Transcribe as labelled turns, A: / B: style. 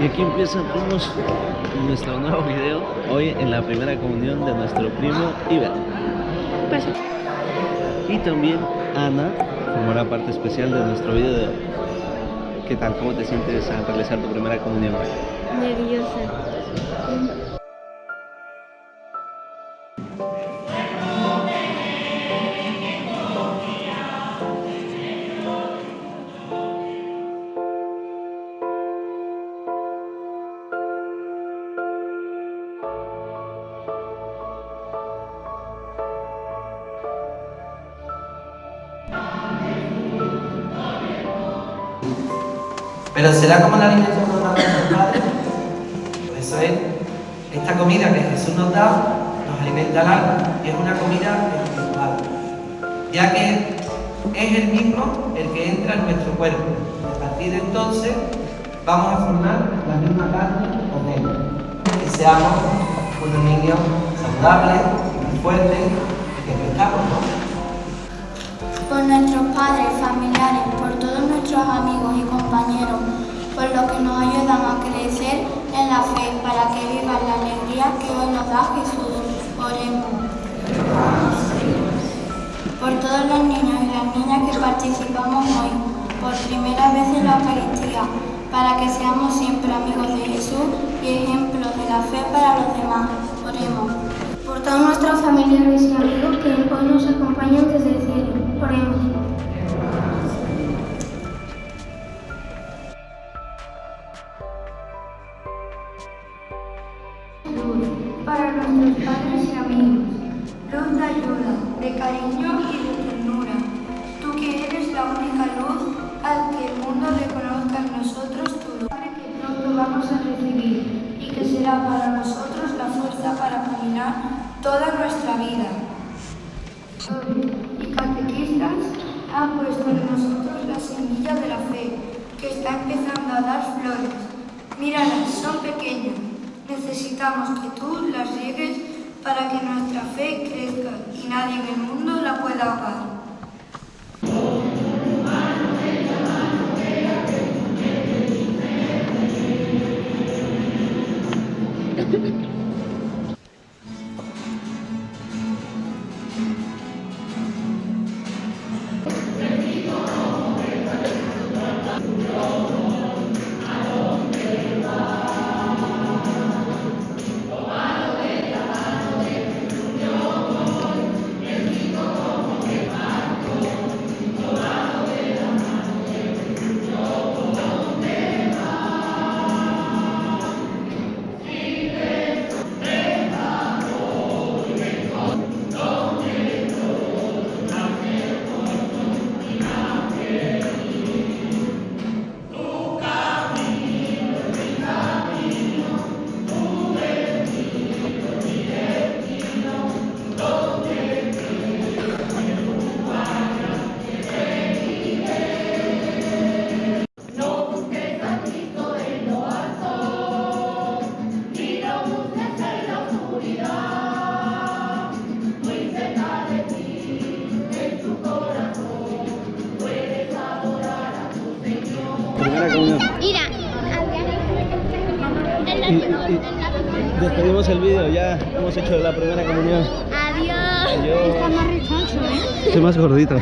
A: Y aquí empieza primos nuestro nuevo video hoy en la primera comunión de nuestro primo Iber.
B: Pasa.
A: Y también Ana formará parte especial de nuestro video de hoy. ¿Qué tal? ¿Cómo te sientes al realizar tu primera comunión hoy?
B: Nerviosa.
C: Pero será como la alimento que nos Padre. Por eso es esta comida que Jesús nos da, nos alimenta el alma es una comida espiritual, ya que es el mismo el que entra en nuestro cuerpo. A partir de entonces vamos a formar la misma carne con él y seamos unos niños saludables, fuertes que crezcamos,
D: por nuestros padres, familiares, por todos nuestros amigos los que nos ayudan a crecer en la fe, para que vivan la alegría que hoy nos da Jesús. Oremos. Por todos los niños y las niñas que participamos hoy, por primera vez en la Eucaristía, para que seamos siempre amigos de Jesús y ejemplos de la fe para los demás. Oremos.
E: por todos nuestros familiares y amigos que hoy nos acompañan
F: luz para nuestros padres y amigos, luz de ayuda, de cariño y de ternura. Tú que eres la única luz al que el mundo reconozca en nosotros tu luz, Padre, que pronto vamos a recibir y que será para nosotros la fuerza para caminar toda nuestra vida. Y catequistas han puesto en nosotros la semilla de la fe, que está empezando a dar flores. Míralas, son pequeñas. Necesitamos que tú las riegues para que nuestra fe crezca y nadie en el mundo la pueda ahogar.
B: Mira.
A: Y, y despedimos el video, ya hemos hecho la primera comunión.
B: Adiós.
A: Adiós.
B: Está más rechoncho, ¿eh?
A: Estoy más gordito.